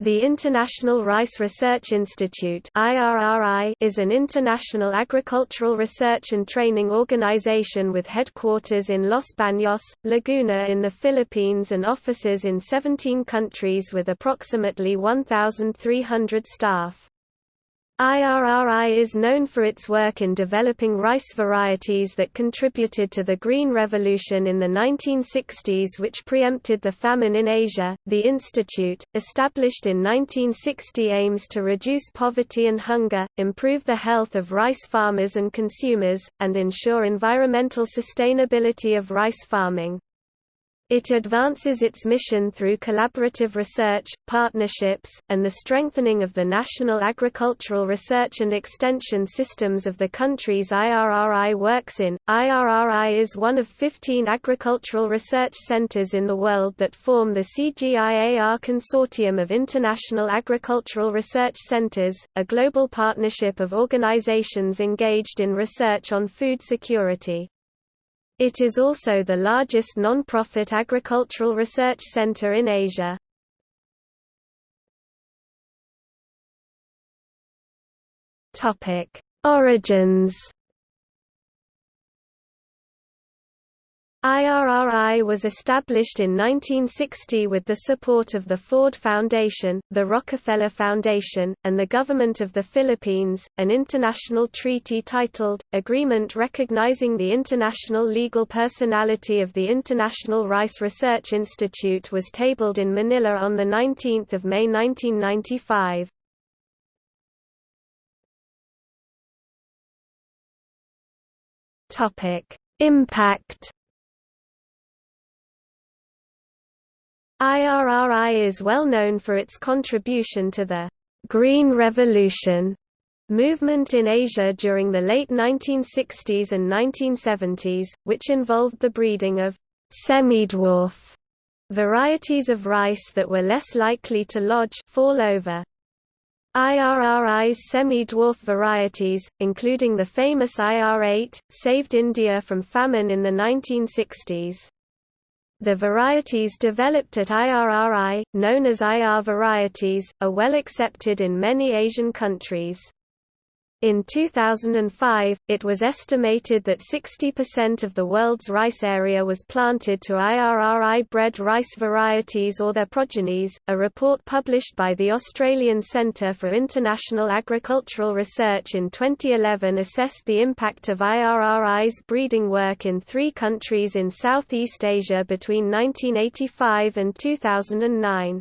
The International Rice Research Institute is an international agricultural research and training organization with headquarters in Los Baños, Laguna in the Philippines and offices in 17 countries with approximately 1,300 staff. IRRI is known for its work in developing rice varieties that contributed to the Green Revolution in the 1960s, which preempted the famine in Asia. The institute, established in 1960, aims to reduce poverty and hunger, improve the health of rice farmers and consumers, and ensure environmental sustainability of rice farming. It advances its mission through collaborative research, partnerships, and the strengthening of the national agricultural research and extension systems of the countries IRRI works in. IRRI is one of 15 agricultural research centers in the world that form the CGIAR Consortium of International Agricultural Research Centers, a global partnership of organizations engaged in research on food security. It is also the largest non-profit agricultural research center in Asia. Origins IRRI was established in 1960 with the support of the Ford Foundation, the Rockefeller Foundation, and the Government of the Philippines. An international treaty titled, Agreement Recognizing the International Legal Personality of the International Rice Research Institute was tabled in Manila on 19 May 1995. Impact IRRI is well known for its contribution to the Green Revolution movement in Asia during the late 1960s and 1970s, which involved the breeding of semi-dwarf varieties of rice that were less likely to lodge fall over. IRRI's semi-dwarf varieties, including the famous IR-8, saved India from famine in the 1960s. The varieties developed at IRRI, known as IR varieties, are well accepted in many Asian countries. In 2005, it was estimated that 60% of the world's rice area was planted to IRRI-bred rice varieties or their progenies. A report published by the Australian Centre for International Agricultural Research in 2011 assessed the impact of IRRI's breeding work in three countries in Southeast Asia between 1985 and 2009.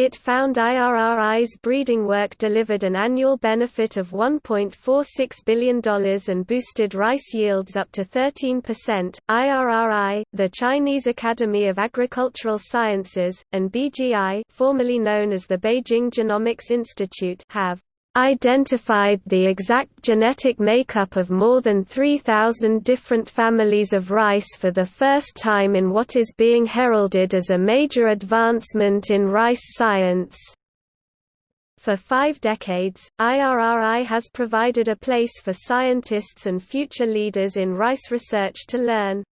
It found IRRI's breeding work delivered an annual benefit of $1.46 billion and boosted rice yields up to 13%. IRRI, the Chinese Academy of Agricultural Sciences, and BGI, formerly known as the Beijing Genomics Institute, have identified the exact genetic makeup of more than 3,000 different families of rice for the first time in what is being heralded as a major advancement in rice science. For five decades, IRRI has provided a place for scientists and future leaders in rice research to learn,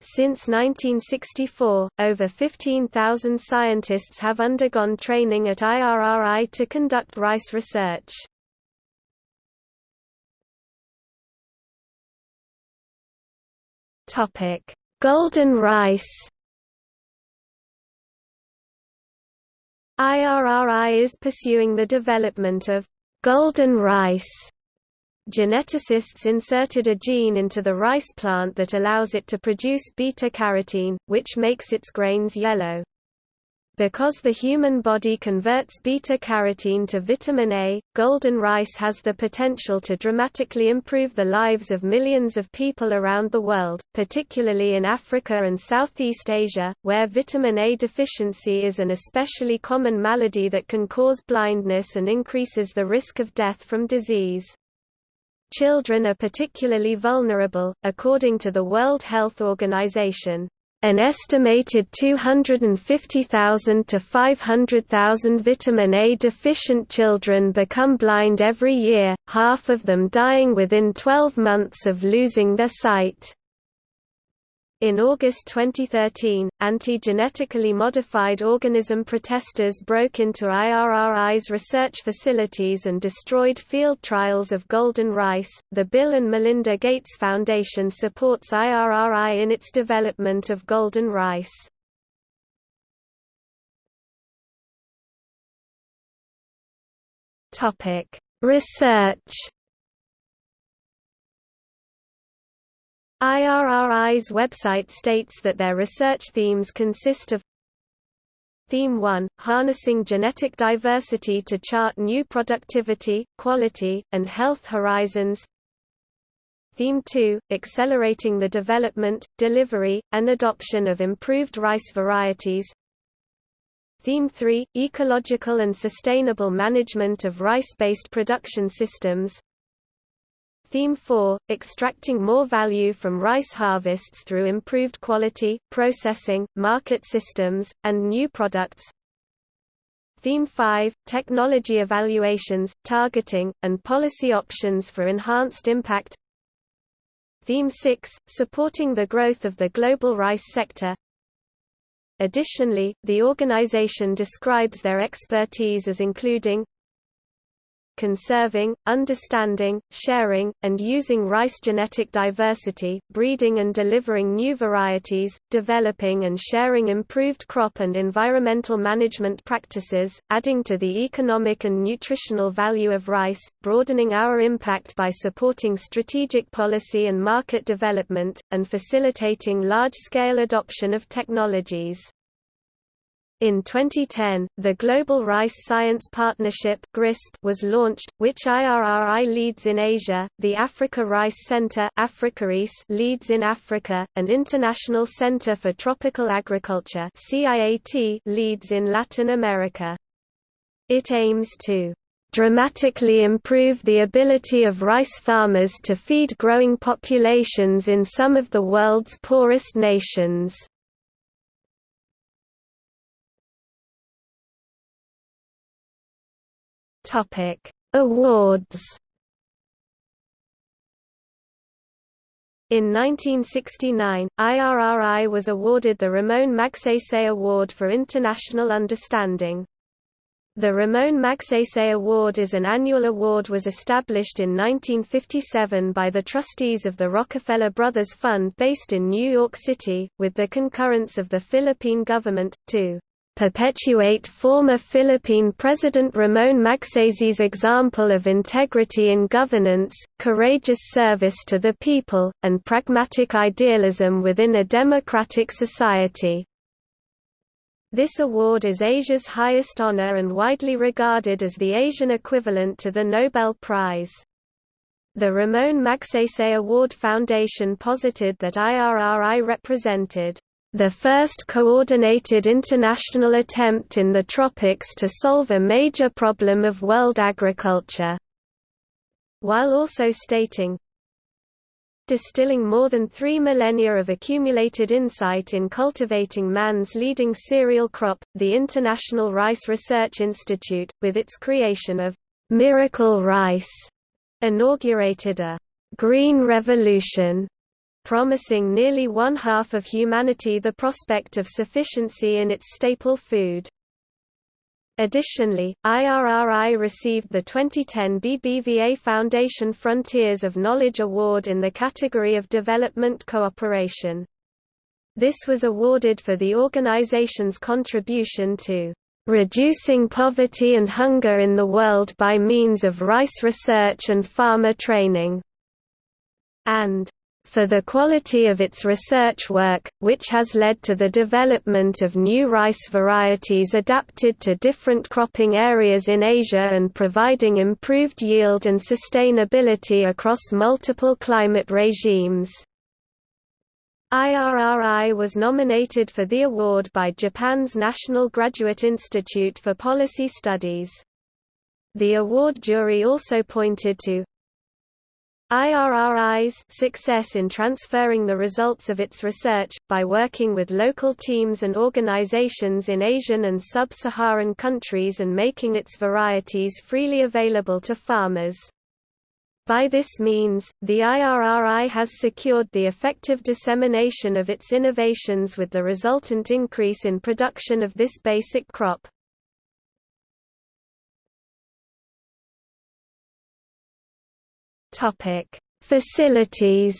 since 1964, over 15,000 scientists have undergone training at IRRI to conduct rice research. Topic: Golden rice. IRRI is pursuing the development of golden rice geneticists inserted a gene into the rice plant that allows it to produce beta-carotene, which makes its grains yellow. Because the human body converts beta-carotene to vitamin A, golden rice has the potential to dramatically improve the lives of millions of people around the world, particularly in Africa and Southeast Asia, where vitamin A deficiency is an especially common malady that can cause blindness and increases the risk of death from disease. Children are particularly vulnerable, according to the World Health Organization. An estimated 250,000 to 500,000 vitamin A deficient children become blind every year, half of them dying within 12 months of losing their sight. In August 2013, anti-genetically modified organism protesters broke into IRRI's research facilities and destroyed field trials of golden rice. The Bill and Melinda Gates Foundation supports IRRI in its development of golden rice. Topic: Research IRRI's website states that their research themes consist of Theme 1 – Harnessing genetic diversity to chart new productivity, quality, and health horizons. Theme 2 – Accelerating the development, delivery, and adoption of improved rice varieties. Theme 3 – Ecological and sustainable management of rice-based production systems Theme 4 – Extracting more value from rice harvests through improved quality, processing, market systems, and new products. Theme 5 – Technology evaluations, targeting, and policy options for enhanced impact. Theme 6 – Supporting the growth of the global rice sector. Additionally, the organization describes their expertise as including conserving, understanding, sharing, and using rice genetic diversity, breeding and delivering new varieties, developing and sharing improved crop and environmental management practices, adding to the economic and nutritional value of rice, broadening our impact by supporting strategic policy and market development, and facilitating large-scale adoption of technologies. In 2010, the Global Rice Science Partnership (GRISP) was launched, which IRRI leads in Asia, the Africa Rice Center leads in Africa, and International Center for Tropical Agriculture (CIAT) leads in Latin America. It aims to dramatically improve the ability of rice farmers to feed growing populations in some of the world's poorest nations. Topic: Awards. In 1969, IRRI was awarded the Ramon Magsaysay Award for International Understanding. The Ramon Magsaysay Award is an annual award was established in 1957 by the trustees of the Rockefeller Brothers Fund based in New York City, with the concurrence of the Philippine government, to perpetuate former Philippine President Ramon Magsaysay's example of integrity in governance, courageous service to the people, and pragmatic idealism within a democratic society. This award is Asia's highest honor and widely regarded as the Asian equivalent to the Nobel Prize. The Ramon Magsaysay Award Foundation posited that IRRI represented the first coordinated international attempt in the tropics to solve a major problem of world agriculture. While also stating, distilling more than three millennia of accumulated insight in cultivating man's leading cereal crop, the International Rice Research Institute, with its creation of Miracle Rice, inaugurated a green revolution promising nearly one-half of humanity the prospect of sufficiency in its staple food. Additionally, IRRI received the 2010 BBVA Foundation Frontiers of Knowledge Award in the category of Development Cooperation. This was awarded for the organization's contribution to reducing poverty and hunger in the world by means of rice research and farmer training, and for the quality of its research work, which has led to the development of new rice varieties adapted to different cropping areas in Asia and providing improved yield and sustainability across multiple climate regimes. IRRI was nominated for the award by Japan's National Graduate Institute for Policy Studies. The award jury also pointed to IRRI's success in transferring the results of its research, by working with local teams and organizations in Asian and sub-Saharan countries and making its varieties freely available to farmers. By this means, the IRRI has secured the effective dissemination of its innovations with the resultant increase in production of this basic crop. Facilities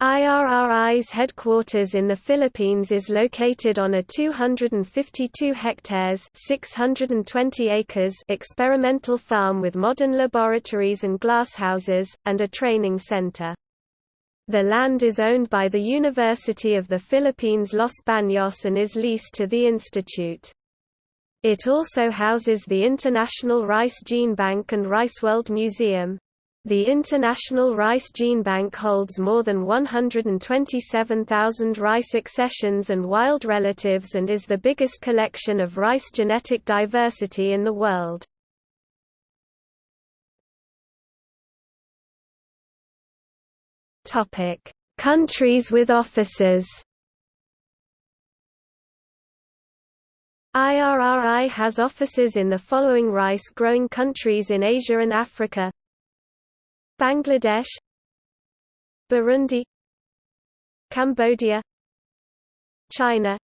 IRRI's headquarters in the Philippines is located on a 252 hectares 620 acres experimental farm with modern laboratories and glasshouses, and a training center. The land is owned by the University of the Philippines Los Baños and is leased to the institute. It also houses the International Rice Gene Bank and Rice World Museum. The International Rice Gene Bank holds more than 127,000 rice accessions and wild relatives and is the biggest collection of rice genetic diversity in the world. Countries with offices IRRI has offices in the following rice-growing countries in Asia and Africa. Bangladesh Burundi Cambodia China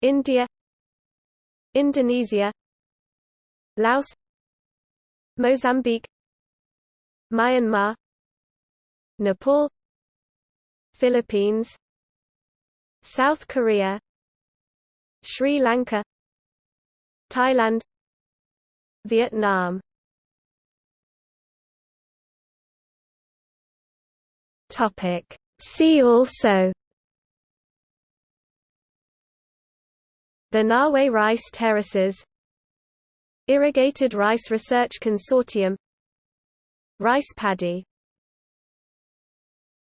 India Indonesia Laos Mozambique Myanmar Nepal Philippines South Korea Sri Lanka Thailand Vietnam. Topic. See also Banaue rice terraces Irrigated Rice Research Consortium Rice paddy